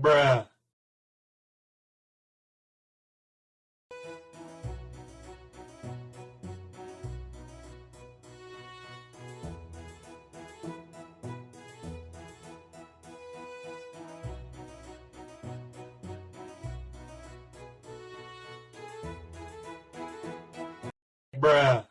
Bruh. Bruh.